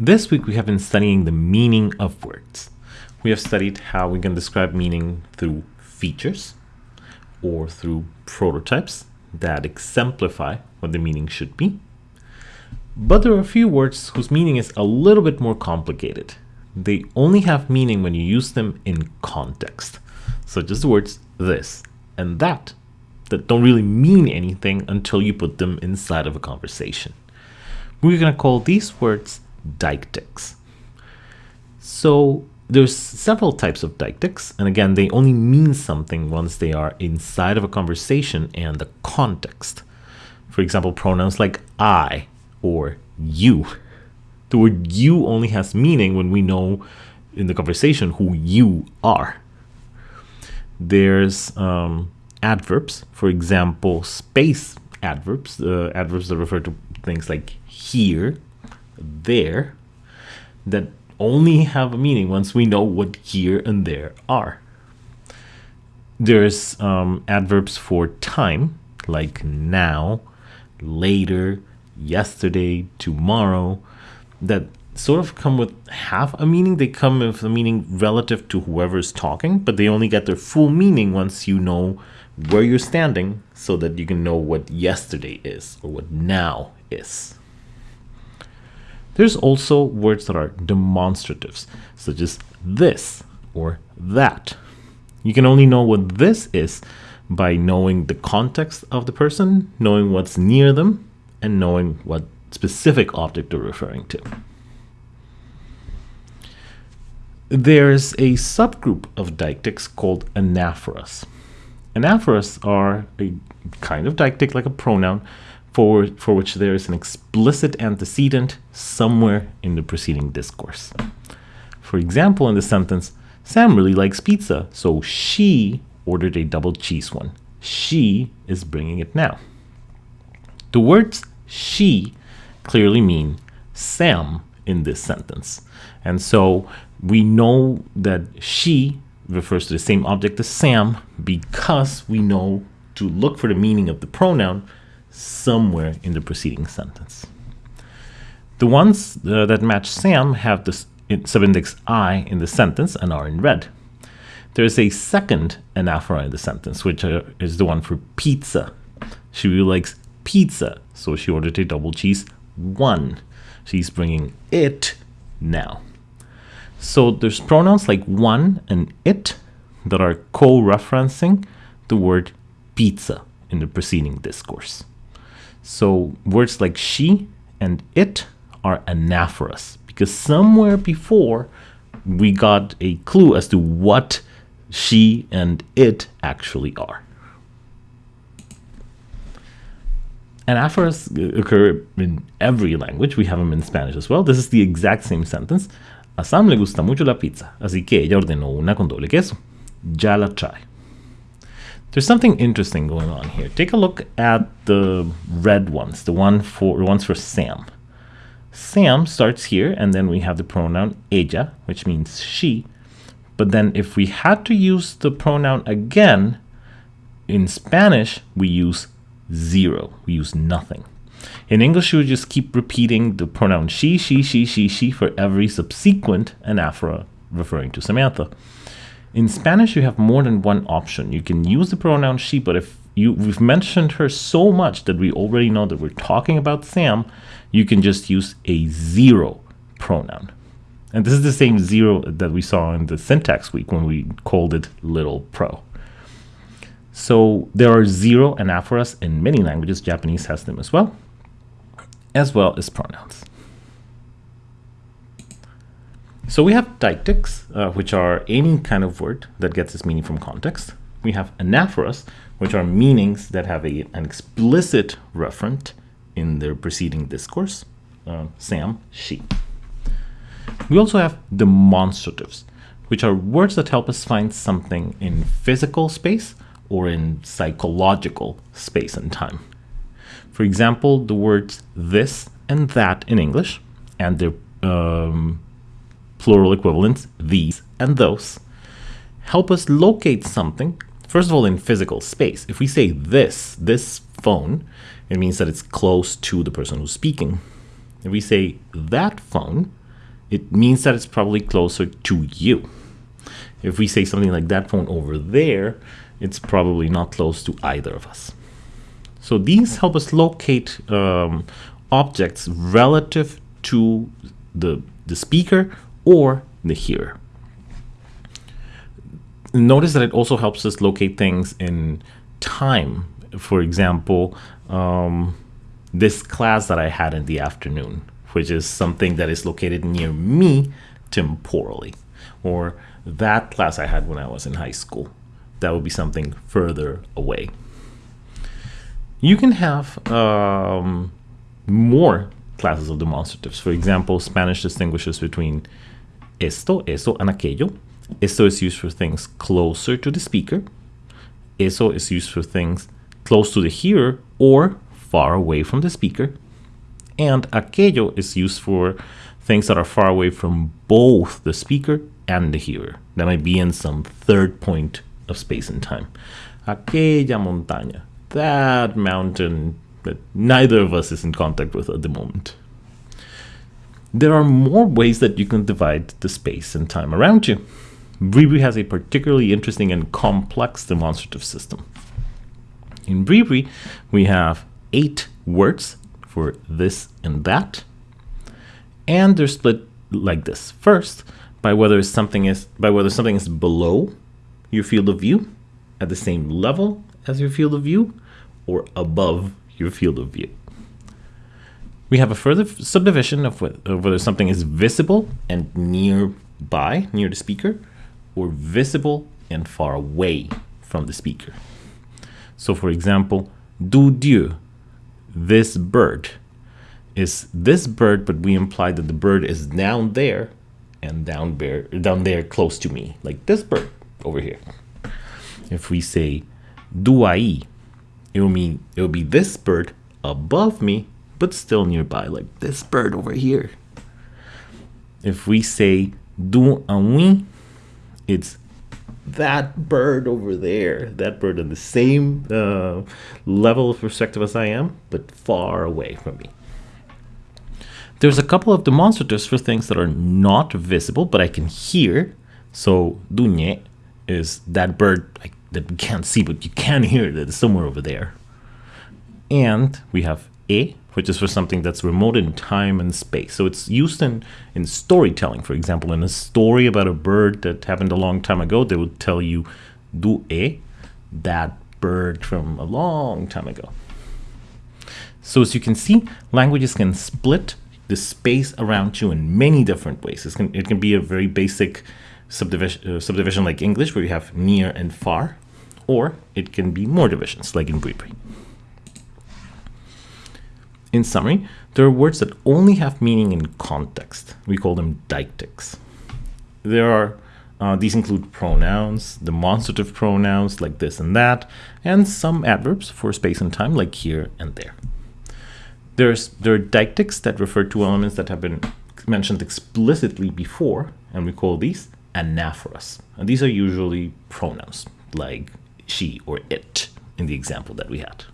This week we have been studying the meaning of words. We have studied how we can describe meaning through features or through prototypes that exemplify what the meaning should be. But there are a few words whose meaning is a little bit more complicated. They only have meaning when you use them in context, such as the words this and that, that don't really mean anything until you put them inside of a conversation. We're going to call these words deictics. So there's several types of deictics, and again, they only mean something once they are inside of a conversation and the context. For example, pronouns like I or you. The word you only has meaning when we know in the conversation who you are. There's um, adverbs, for example, space adverbs, uh, adverbs that refer to things like here there that only have a meaning once we know what here and there are. There's um, adverbs for time, like now, later, yesterday, tomorrow, that sort of come with half a meaning. They come with a meaning relative to whoever's talking, but they only get their full meaning once you know where you're standing so that you can know what yesterday is or what now is. There's also words that are demonstratives, such as this or that. You can only know what this is by knowing the context of the person, knowing what's near them, and knowing what specific object they're referring to. There's a subgroup of deictics called anaphoras. Anaphoras are a kind of deictic like a pronoun for, for which there is an explicit antecedent somewhere in the preceding discourse. For example, in the sentence, Sam really likes pizza, so she ordered a double cheese one. She is bringing it now. The words she clearly mean Sam in this sentence. And so we know that she refers to the same object as Sam because we know to look for the meaning of the pronoun somewhere in the preceding sentence. The ones uh, that match Sam have the subindex I in the sentence and are in red. There is a second anaphora in the sentence, which uh, is the one for pizza. She really likes pizza, so she ordered a double cheese one. She's bringing it now. So there's pronouns like one and it that are co-referencing the word pizza in the preceding discourse. So words like she and it are anaphoras because somewhere before we got a clue as to what she and it actually are. Anaphoras occur in every language. We have them in Spanish as well. This is the exact same sentence. A Sam le gusta mucho la pizza, así que ella ordenó una con doble queso. Ya la trae. There's something interesting going on here. Take a look at the red ones, the one for ones for Sam. Sam starts here, and then we have the pronoun ella, which means she. But then if we had to use the pronoun again, in Spanish, we use zero. We use nothing. In English, you would just keep repeating the pronoun she, she, she, she, she for every subsequent anaphora referring to Samantha. In Spanish, you have more than one option. You can use the pronoun she, but if you, we've mentioned her so much that we already know that we're talking about Sam, you can just use a zero pronoun. And this is the same zero that we saw in the syntax week when we called it little pro. So there are zero anaphoras in many languages. Japanese has them as well, as well as pronouns. So we have deictics, uh, which are any kind of word that gets its meaning from context. We have anaphoras, which are meanings that have a, an explicit referent in their preceding discourse. Uh, Sam, she. We also have demonstratives, which are words that help us find something in physical space or in psychological space and time. For example, the words this and that in English and their um, plural equivalents, these and those, help us locate something, first of all, in physical space. If we say this, this phone, it means that it's close to the person who's speaking. If we say that phone, it means that it's probably closer to you. If we say something like that phone over there, it's probably not close to either of us. So these help us locate um, objects relative to the, the speaker or the here. Notice that it also helps us locate things in time. For example, um, this class that I had in the afternoon, which is something that is located near me temporally, or that class I had when I was in high school. That would be something further away. You can have um, more classes of demonstratives. For example, Spanish distinguishes between esto, eso, and aquello. Esto is used for things closer to the speaker. Eso is used for things close to the hearer or far away from the speaker. And aquello is used for things that are far away from both the speaker and the hearer. That might be in some third point of space and time. Aquella montaña, that mountain that neither of us is in contact with at the moment. There are more ways that you can divide the space and time around you. Bribri has a particularly interesting and complex demonstrative system. In Bribri, we have eight words for this and that, and they're split like this. First, by whether something is by whether something is below your field of view, at the same level as your field of view, or above your field of view. We have a further subdivision of, of whether something is visible and nearby, near the speaker, or visible and far away from the speaker. So for example, du Dieu, this bird, is this bird, but we imply that the bird is down there and down there, down there close to me, like this bird over here. If we say du ahí, it will mean it will be this bird above me, but still nearby, like this bird over here. If we say du oui, it's that bird over there, that bird on the same uh, level of perspective as I am, but far away from me. There's a couple of demonstratives for things that are not visible, but I can hear. So, "du dunye is that bird that we can't see, but you can hear that it's somewhere over there. And we have e, which is for something that's remote in time and space. So it's used in, in storytelling. For example, in a story about a bird that happened a long time ago, they would tell you du e, that bird from a long time ago. So as you can see, languages can split the space around you in many different ways. It can, it can be a very basic subdivision, uh, subdivision like English, where you have near and far, or it can be more divisions, like in Bribri. In summary, there are words that only have meaning in context. We call them deictics. There are uh, these include pronouns, demonstrative pronouns like this and that, and some adverbs for space and time like here and there. There's, there are deictics that refer to elements that have been mentioned explicitly before, and we call these anaphoras. And these are usually pronouns, like she or it in the example that we had.